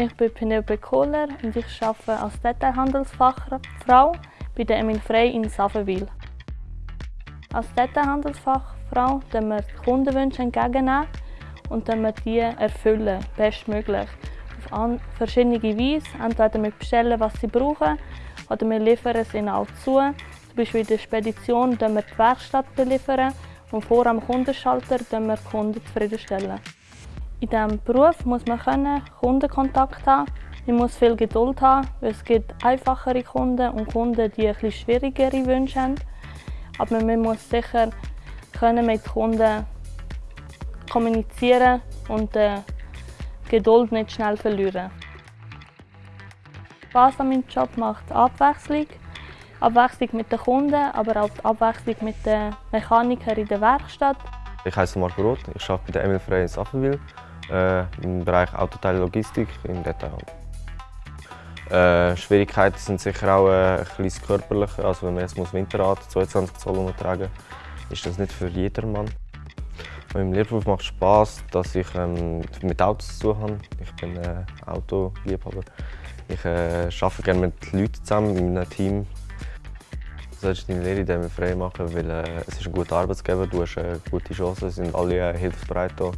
Ich bin Penelope Kohler und ich arbeite als Detailhandelsfachfrau bei der Emil Frey in Savenwil. Als Detailhandelsfachfrau können wir die Kundenwünsche entgegennehmen und wir die erfüllen, bestmöglich. Auf verschiedene Weise. Entweder wir bestellen, was sie brauchen, oder wir liefern es ihnen auch zu. Zum Beispiel in der Spedition wir die Werkstatt beliefern und vor am Kundenschalter wir die Kunden zufriedenstellen. In diesem Beruf muss man können Kundenkontakt haben. Man muss viel Geduld haben, weil es gibt einfachere Kunden und Kunden, die etwas schwierigere Wünsche haben. Aber man muss sicher können mit Kunden kommunizieren und die Geduld nicht schnell verlieren. Spaß an meinem Job macht Abwechslung. Abwechslung mit den Kunden, aber auch Abwechslung mit den Mechanikern in der Werkstatt. Ich heiße Marco Roth, ich arbeite bei der Emil Frey in Saffenwil äh, im Bereich Autoteile Logistik im Detailhandel. Äh, Schwierigkeiten sind sicher auch äh, ein bisschen körperlich. Also wenn man jetzt muss Winterrad 22 Zoll umtragen muss, ist das nicht für jedermann. Mein Lehrberuf macht Spaß, dass ich ähm, mit Autos zu habe. Ich bin äh, Autoliebhaber. Ich äh, arbeite gerne mit Leuten zusammen, in einem Team. Du solltest deine Lehre dem frei machen, weil äh, es ist ein guter Arbeitsgeber, du hast eine gute Chance, es sind alle äh, hilfsbereit hier.